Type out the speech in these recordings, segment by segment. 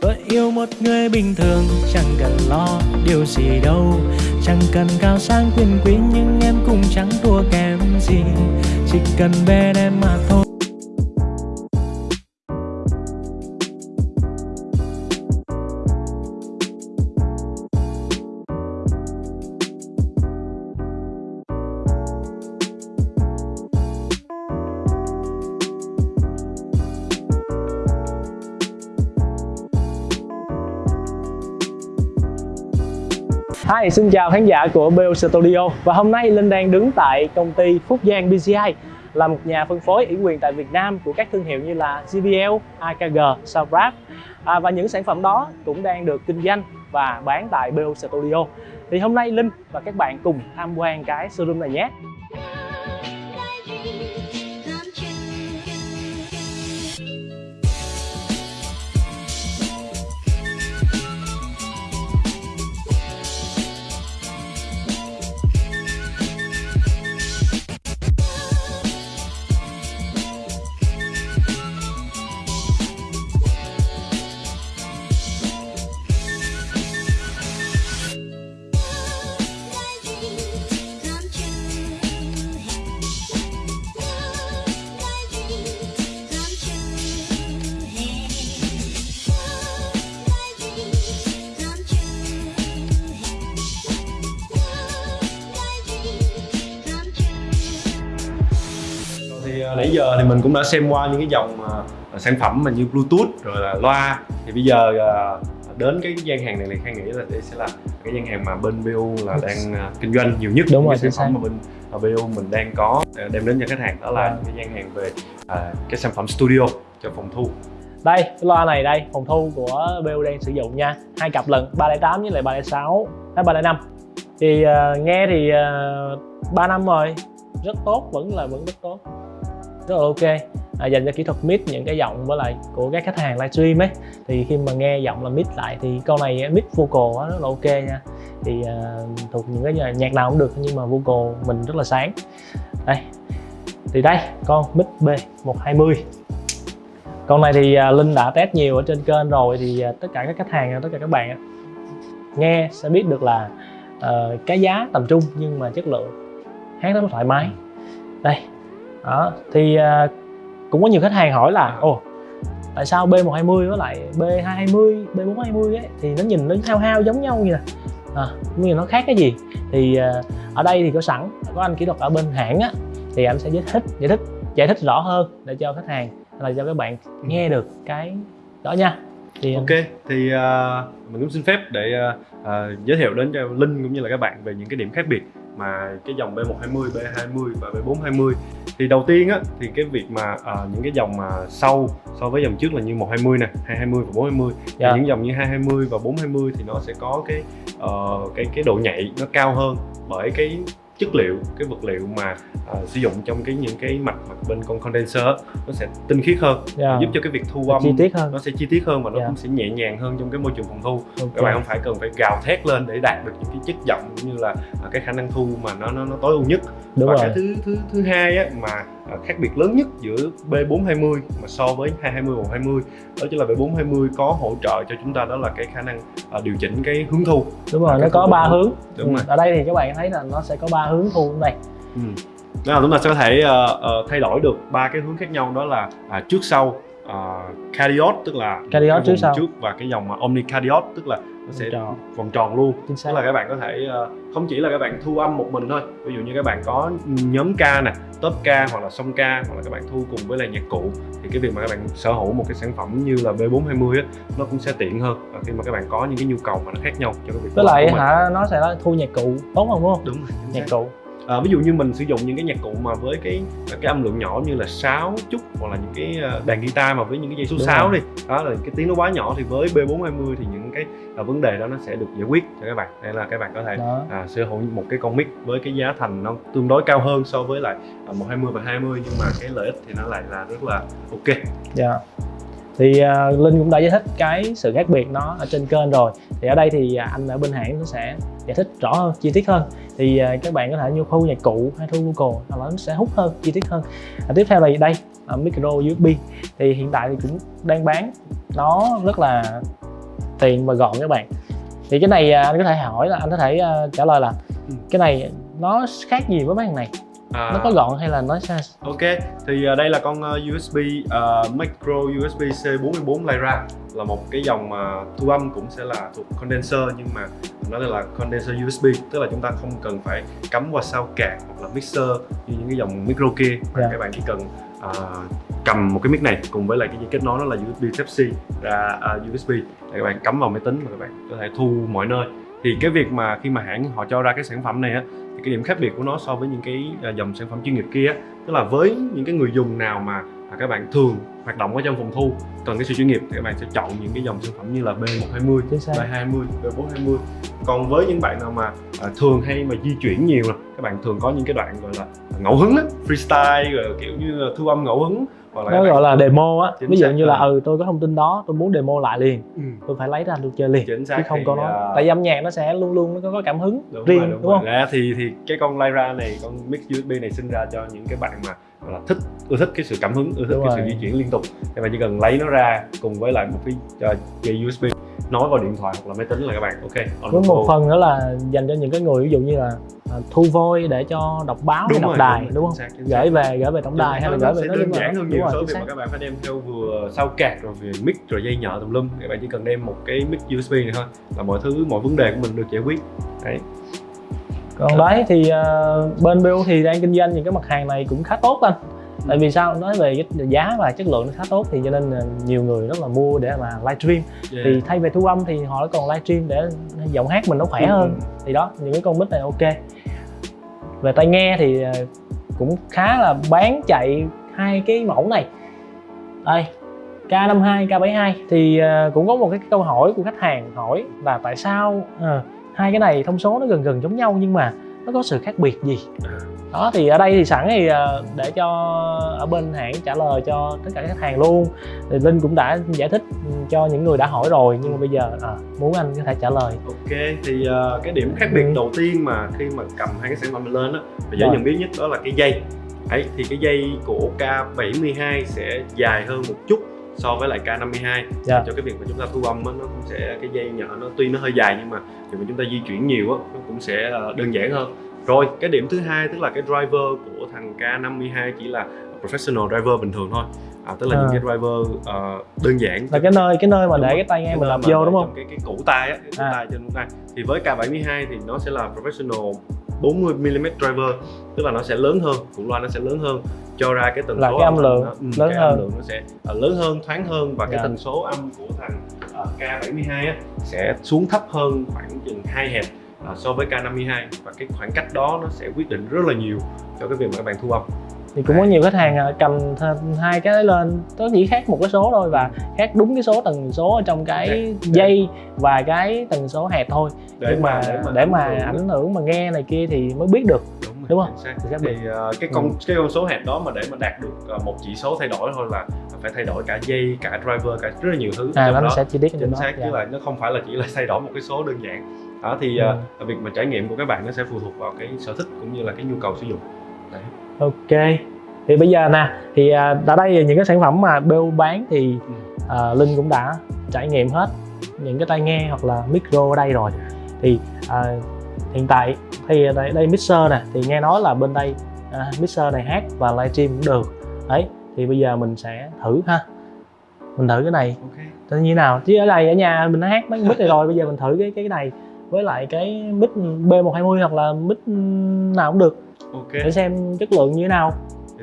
Tôi yêu một người bình thường, Chẳng cần lo điều gì đâu. Chẳng cần cao sang quyền quý, Nhưng em cũng chẳng thua kém gì. Chỉ cần bên em mà thôi. Hi, xin chào khán giả của BO Studio. Và hôm nay Linh đang đứng tại công ty Phúc Giang BCI là một nhà phân phối ủy quyền tại Việt Nam của các thương hiệu như là JBL, AKG, Sabrap à, và những sản phẩm đó cũng đang được kinh doanh và bán tại BO Studio. Thì hôm nay Linh và các bạn cùng tham quan cái showroom này nhé. Nãy giờ thì mình cũng đã xem qua những cái dòng à, sản phẩm mà như Bluetooth rồi là loa. Thì bây giờ à, đến cái gian hàng này thì Khang nghĩ là đây sẽ là cái gian hàng mà bên BU là đang à, kinh doanh nhiều nhất Đúng rồi, sản phẩm mà bên à, BU mình đang có à, đem đến cho khách hàng. Đó là những cái gian hàng về à, cái sản phẩm studio cho phòng thu. Đây, cái loa này đây, phòng thu của BO đang sử dụng nha. Hai cặp lần 308 với lại 306 hay 305 thì ờ, nghe thì uh, 3 năm rồi. Rất tốt vẫn là vẫn rất tốt rất là ok à, dành cho kỹ thuật mid những cái giọng với lại của các khách hàng livestream ấy. Thì khi mà nghe giọng là mid lại thì câu này à, mid vocal á, rất là ok nha. Thì ờ, thuộc những cái nhạc- nào cũng được nhưng mà vocal mình rất là sáng. Đây thì đây con mid B120 con này thì à, Linh đã test nhiều ở trên kênh rồi thì à, tất cả các khách hàng tất cả các bạn nghe sẽ biết được là uh, cái giá tầm trung nhưng mà chất lượng hát rất là thoải mái. Đây đó thì à, cũng có nhiều khách hàng hỏi là ồ tại sao B120 với lại B220 B420 ấy? Thì nó nhìn nó hao hao giống nhau vậy nè. À, nhưng mà nó khác cái gì. Thì à, ở đây thì có sẵn có anh kỹ thuật ở bên hãng á thì anh sẽ giải thích giải thích giải thích rõ hơn để cho khách hàng là cho các bạn nghe được cái đó nha. Thì Ok, thì à, mình cũng xin phép để à, à, giới thiệu đến cho Linh cũng như là các bạn về những cái điểm khác biệt mà cái dòng B120, B20 và B420 thì đầu tiên á thì cái việc mà à, những cái dòng mà sau so với dòng trước là như 120 nè, 220 và 420 Dạ. thì những dòng như 220 và 420 thì nó sẽ có cái ờ, cái cái độ nhạy nó cao hơn bởi cái chất liệu cái vật liệu mà à, sử dụng trong cái những cái mặt mặt bên con condenser nó sẽ tinh khiết hơn Dạ. giúp cho cái việc thu âm chi tiết hơn nó sẽ chi tiết hơn và nó Dạ. cũng sẽ nhẹ nhàng hơn trong cái môi trường phòng thu Ok. các bạn không phải cần phải gào thét lên để đạt được những cái chất giọng cũng như là à, cái khả năng thu mà nó nó, nó tối ưu nhất đúng và rồi cái thứ thứ thứ hai á mà khác biệt lớn nhất giữa B420 mà so với 220 và 120 đó chính là B420 có hỗ trợ cho chúng ta đó là cái khả năng à, điều chỉnh cái hướng thu. Đúng rồi nó có ba hướng. Đúng Ừ, rồi. ở đây thì các bạn thấy là nó sẽ có ba hướng thu đây Ừ. Đó là chúng ta sẽ có thể ờ, ờ, thay đổi được ba cái hướng khác nhau đó là à, trước sau uh, cardiot tức là Cardiot cái trước sau. trước và cái dòng mà omnicardiot tức là nó sẽ Vòng tròn. vòng tròn luôn. Chính xác. Tức là các bạn có thể ờ, không chỉ là các bạn thu âm một mình thôi. Ví dụ như các bạn có nhóm ca nè top ca hoặc là song ca hoặc là các bạn thu cùng với lại nhạc cụ thì cái việc mà các bạn sở hữu một cái sản phẩm như là B420 á nó cũng sẽ tiện hơn. Khi mà các bạn có những cái nhu cầu mà nó khác nhau cho cái việc với lại hả nó sẽ là thu nhạc cụ tốt không đúng không? Đúng rồi nhạc cụ À, ví dụ như mình sử dụng những cái nhạc cụ mà với cái cái âm lượng nhỏ như là sáo trúc hoặc là những cái ờ, đàn guitar mà với những cái dây số Đúng 6 rồi. đi đó là cái tiếng nó quá nhỏ thì với B420 thì những cái ờ, vấn đề đó nó sẽ được giải quyết cho các bạn đây là các bạn có thể đó à, sở hữu một cái con mic với cái giá thành nó tương đối cao hơn so với lại à, 120 và 20 nhưng mà cái lợi ích thì nó lại là rất là ok Dạ. Thì à, Linh cũng đã giải thích cái sự khác biệt nó ở trên kênh rồi. Thì ở đây thì à, anh ở bên hãng nó sẽ giải thích rõ hơn, chi tiết hơn. Thì à, các bạn có thể như thu nhạc cụ hay thu hoặc là nó sẽ hút hơn, chi tiết hơn. À, tiếp theo là đây, à, micro USB. Thì hiện tại thì cũng đang bán nó rất là tiện và gọn các bạn thì cái này à, anh có thể hỏi là anh có thể à, trả lời là Ừ. cái này nó khác gì với mấy thằng này À, nó có gọn hay là nó sao Ok, thì uh, đây là con uh, USB uh, micro USB C44 Lyra là một cái dòng mà thu âm cũng sẽ là thuộc condenser nhưng mà nó là condenser USB tức là chúng ta không cần phải cắm vào sao card hoặc là mixer như những cái dòng micro kia. Mà Dạ. các bạn chỉ cần uh, cầm một cái mic này cùng với lại cái dây kết nối nó là USB Type C ra uh, USB để các bạn cắm vào máy tính và các bạn có thể thu mọi nơi thì cái việc mà khi mà hãng họ cho ra cái sản phẩm này á thì cái điểm khác biệt của nó so với những cái à, dòng sản phẩm chuyên nghiệp kia á, tức là với những cái người dùng nào mà à, các bạn thường hoạt động ở trong phòng thu cần cái sự chuyên nghiệp thì các bạn sẽ chọn những cái dòng sản phẩm như là B120, chính xác. B20, B420 còn với những bạn nào mà à, thường hay mà di chuyển nhiều nè các bạn thường có những cái đoạn gọi là ngẫu hứng á freestyle rồi kiểu như là thu âm ngẫu hứng là nó gọi là demo á. ví dụ như là ừ tôi có thông tin đó tôi muốn demo lại liền. Ừ, tôi phải lấy ra tôi chơi liền chính xác chứ không có nó à, tại vì âm nhạc nó sẽ luôn luôn nó có, cảm hứng đúng riêng rồi, đúng, đúng, rồi. không? Ra thì thì cái con Lyra này con mic USB này sinh ra cho những cái bạn mà là thích ưa thích cái sự cảm hứng ưa thích Đúng cái rồi. sự di chuyển liên tục. Thì bạn chỉ cần lấy nó ra cùng với lại một cái uh, dây USB nối vào điện thoại hoặc là máy tính là các bạn ok. Với một phần nữa là dành cho những cái người ví dụ như là à, thu voi để cho đọc báo hay Đúng đọc rồi, đài đúng đúng, không? xác, gửi về gửi về tổng đài hay là nó, gửi nó về nói đơn giản hơn nhiều so với việc mà các bạn phải đem theo vừa sau card rồi về mic rồi dây nhợ tùm lum. Thì bạn chỉ cần đem một cái mic USB này thôi là mọi thứ mọi vấn đề của mình được giải quyết. Đấy. Còn đấy thì ờ, bên BU thì đang kinh doanh những cái mặt hàng này cũng khá tốt anh tại vì sao? Nói về cái giá và chất lượng nó khá tốt thì cho nên là nhiều người rất là mua để mà livestream. Yeah. thì thay về thu âm thì họ còn livestream để giọng hát mình nó khỏe Ừ, hơn. Thì đó những cái con mic này ok. Về tai nghe thì ờ, cũng khá là bán chạy hai cái mẫu này. Đây K52, K72 thì ờ, cũng có một cái câu hỏi của khách hàng hỏi là tại sao ờ, hai cái này thông số nó gần gần giống nhau nhưng mà nó có sự khác biệt gì À. đó thì ở đây thì sẵn thì ờ, để cho ở bên hãng trả lời cho tất cả các khách hàng luôn thì linh cũng đã giải thích ừ, cho những người đã hỏi rồi nhưng mà bây giờ à, muốn anh có thể trả lời Ok, thì ờ, cái điểm khác biệt Ừ. đầu tiên mà khi mà cầm hai cái sản phẩm này lên á, và dễ nhận biết nhất đó là cái dây. Đấy, thì cái dây của K72 sẽ dài hơn một chút so với lại K52 Dạ. cho cái việc mà chúng ta thu âm á, nó cũng sẽ cái dây nhỏ nó tuy nó hơi dài nhưng mà việc mà chúng ta di chuyển nhiều á nó cũng sẽ ờ, đơn giản hơn rồi cái điểm thứ hai tức là cái driver của thằng K52 chỉ là professional driver bình thường thôi à, tức là À. những cái driver ờ, đơn giản là cái nơi cái nơi mà Đúng để rồi. cái tai nghe mình mà vô đúng không cái cái củ tai á cái củ À. tai trên củ tai thì với K72 thì nó sẽ là professional 40 mm driver tức là nó sẽ lớn hơn củ loa nó sẽ lớn hơn cho ra cái tần Là số cái âm lượng nó- ừ, lớn cái hơn. âm lượng nó sẽ ờ, lớn hơn thoáng hơn và cái Dạ. tần số âm của thằng ờ, K72 á, sẽ xuống thấp hơn khoảng chừng 2 Hz ờ, so với K52 và cái khoảng cách đó nó sẽ quyết định rất là nhiều cho cái việc mà các bạn thu âm thì cũng có nhiều khách hàng à, cầm hai cái đấy lên nó chỉ khác một cái số thôi và khác đúng cái số tần số ở trong cái dây và cái tần số hẹp thôi để nhưng mà để mà ảnh hưởng- ảnh hưởng mà nghe này kia thì mới biết được đúng, rồi, Đúng không? xác. Thì ờ, cái con cái con số hẹp đó mà để mà đạt được ờ, một chỉ số thay đổi thôi là phải thay đổi cả dây cả driver cả rất là nhiều thứ à trong nó đó sẽ chi tiết chính xác dạ. chứ là nó không phải là chỉ là thay đổi một cái số đơn giản đó thì Ừ. ờ, việc mà trải nghiệm của các bạn nó sẽ phụ thuộc vào cái sở thích cũng như là cái nhu cầu sử dụng Đấy. Ok. Thì bây giờ nè thì à, ở đây là những cái sản phẩm mà BU bán thì à, Linh cũng đã trải nghiệm hết những cái tai nghe hoặc là micro ở đây rồi. Thì à, hiện tại thì đây, đây mixer nè thì nghe nói là bên đây à, mixer này hát và livestream cũng được. Đấy thì bây giờ mình sẽ thử ha. Mình thử cái này. Ok. Tự như nào chứ ở đây ở nhà mình đã hát mấy mic này rồi bây giờ mình thử cái cái này với lại cái mic B120 hoặc là mic nào cũng được ok. Để xem chất lượng như thế nào.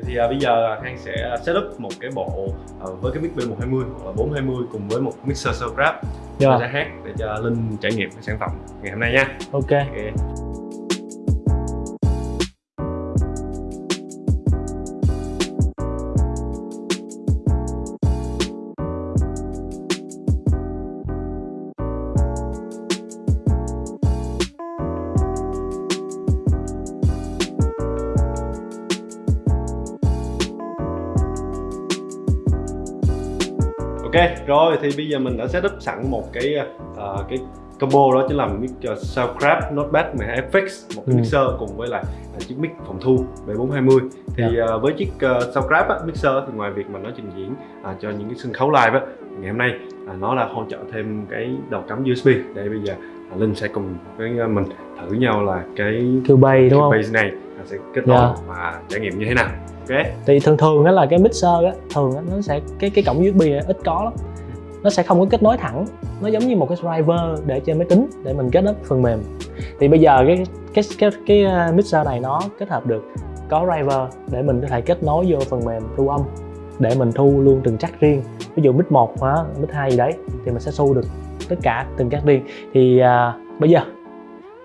Thì à, bây giờ Khang sẽ setup một cái bộ à, với cái mic B120 hoặc là 420 cùng với một mixer Soundcraft Được Rồi không? sẽ hát để cho Linh trải nghiệm cái sản phẩm ngày hôm nay nha. Ok. Ok. Rồi thì bây giờ mình đã setup sẵn một cái ờ, cái combo đó chính là mic uh, Soundcraft Notepad 12 FX một cái Ừ. mixer cùng với lại uh, chiếc mic phòng thu B420 thì ờ, với chiếc uh, Soundcraft á, mixer thì ngoài việc mà nó trình diễn à, cho những cái sân khấu live á ngày hôm nay à, nó là hỗ trợ thêm cái đầu cắm USB để bây giờ Linh sẽ cùng với à, mình thử nhau là cái Cubase đúng không? base này sẽ kết nối Dạ. và trải nghiệm như thế nào. Ok. Thì thường thường đó là cái mixer á thường á, nó sẽ cái cái cổng USB này ít có lắm. Nó sẽ không có kết nối thẳng. Nó giống như một cái driver để trên máy tính để mình kết nối phần mềm. Thì bây giờ cái cái cái cái uh, mixer này nó kết hợp được có driver để mình có thể kết nối vô phần mềm thu âm để mình thu luôn từng chắc riêng. Ví dụ mic 1 hả mic 2 gì đấy thì mình sẽ thu được tất cả từng chắc riêng thì à, bây giờ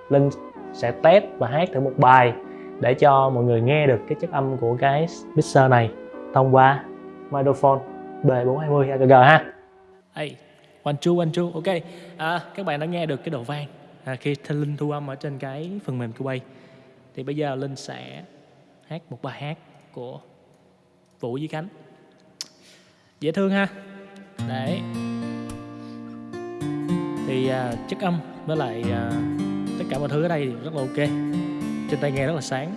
linh sẽ test và hát thử một bài để cho mọi người nghe được cái chất âm của cái mixer này thông qua microphone B420 AKG ha. Hey, one two one two, ok. À, các bạn đã nghe được cái độ vang à, khi Linh thu âm ở trên cái phần mềm Cubase. Thì bây giờ Linh sẽ hát một bài hát của Vũ Duy Khánh. Dễ thương ha. Đấy. Thì à, chất âm với lại à, tất cả mọi thứ ở đây thì rất là ok. Trên tai nghe rất là sáng.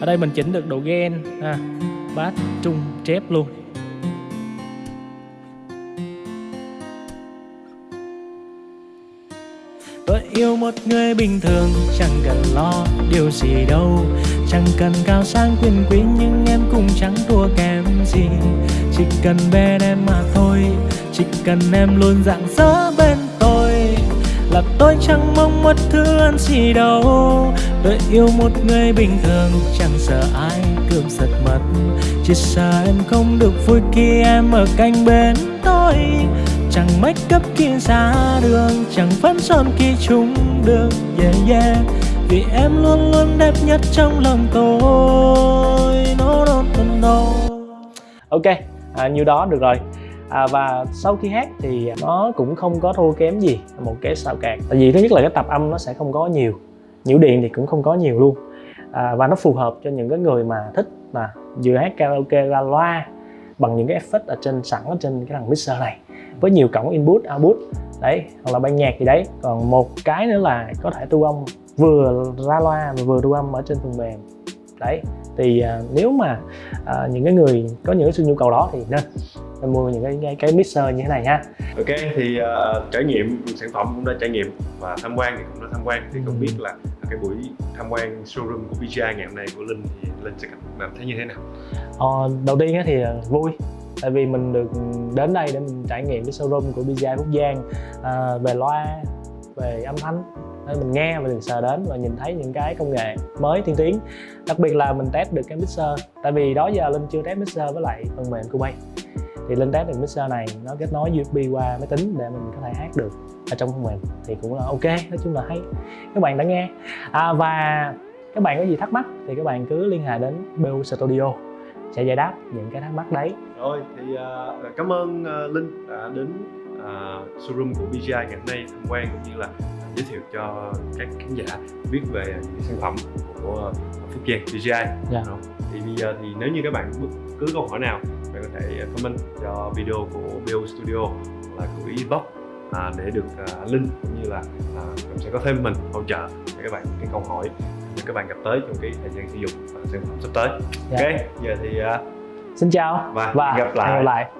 Ở đây mình chỉnh được độ gain ha, bass trung chép luôn. Tôi yêu một người bình thường Chẳng cần lo điều gì đâu. Chẳng cần cao sang quyền quý Nhưng em cũng chẳng thua kém gì. Chỉ cần bên em mà thôi Chỉ cần em luôn dạng dỡ bên là tôi chẳng mong một thứ ăn gì đâu. Tôi yêu một người bình thường Chẳng sợ ai cướp giật mất. Chỉ sợ em không được vui khi em ở cạnh bên tôi. Chẳng make up khi ra đường Chẳng phấn son khi chúng được Yeah yeah. Vì em luôn luôn đẹp nhất trong lòng tôi. No no no no. Ok à, nhiêu đó được rồi à, và sau khi hát thì nó cũng không có thua kém gì một cái sao cạc tại vì thứ nhất là cái tập âm nó sẽ không có nhiều nhiễu điện thì cũng không có nhiều luôn. À, và nó phù hợp cho những cái người mà thích là vừa hát karaoke ra loa bằng những cái effect ở trên sẵn ở trên cái thằng mixer này với nhiều cổng input output. Đấy hoặc là ban nhạc gì đấy. Còn một cái nữa là có thể thu âm vừa ra loa và vừa thu âm ở trên phần mềm. Đấy thì à, nếu mà à, những cái người có những cái sự nhu cầu đó thì nên nên mua những cái cái, cái mixer như thế này ha ok thì ờ, trải nghiệm sản phẩm cũng đã trải nghiệm và tham quan thì cũng đã tham quan. Thì không Ừ. biết là cái buổi tham quan showroom của BGI ngày hôm nay của Linh thì Linh sẽ cảm thấy như thế nào? Ờ, đầu tiên thì à, vui. Tại vì mình được đến đây để mình trải nghiệm cái showroom của BGI Phúc Giang à, về loa về âm thanh. Nên mình nghe và mình sờ đến và nhìn thấy những cái công nghệ mới tiên tiến. Đặc biệt là mình test được cái mixer. Tại vì đó giờ linh chưa test mixer với lại phần mềm Cubase thì linh test được mixer này nó kết nối USB qua máy tính để mình có thể hát được ở trong phần mềm thì cũng là ok nói chung là hay. Các bạn đã nghe. À, và các bạn có gì thắc mắc thì các bạn cứ liên hệ đến BU Studio sẽ giải đáp những cái thắc mắc đấy. Rồi thì uh, cảm ơn uh, Linh đã đến uh, showroom của BGI ngày hôm nay tham quan cũng như là giới thiệu cho các khán giả biết về những sản phẩm của Phúc Giang BGI. Dạ. Thì bây giờ thì nếu như các bạn bất cứ câu hỏi nào bạn có thể comment cho video của BO Studio hoặc là gửi inbox à, để được à, link cũng như là à, mình sẽ có thêm mình hỗ trợ để các bạn cái câu hỏi để các bạn gặp tới trong cái thời gian sử dụng và sản phẩm sắp tới. Dạ. Ok, giờ thì à, xin chào và và hẹn gặp lại. hẹn gặp lại